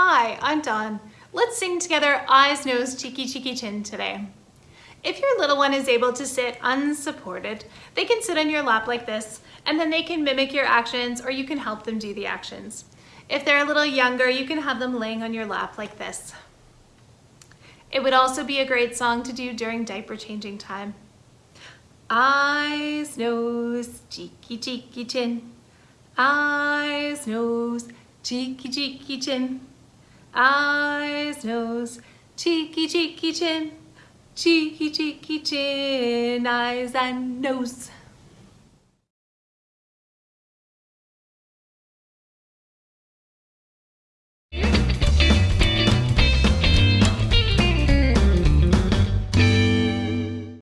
Hi, I'm Dawn. Let's sing together Eyes, Nose, Cheeky, Cheeky, Chin today. If your little one is able to sit unsupported, they can sit on your lap like this, and then they can mimic your actions or you can help them do the actions. If they're a little younger, you can have them laying on your lap like this. It would also be a great song to do during diaper changing time. Eyes, nose, cheeky, cheeky, chin. Eyes, nose, cheeky, cheeky, chin. Eyes, nose, cheeky, cheeky, chin. Cheeky, cheeky, chin, eyes and nose.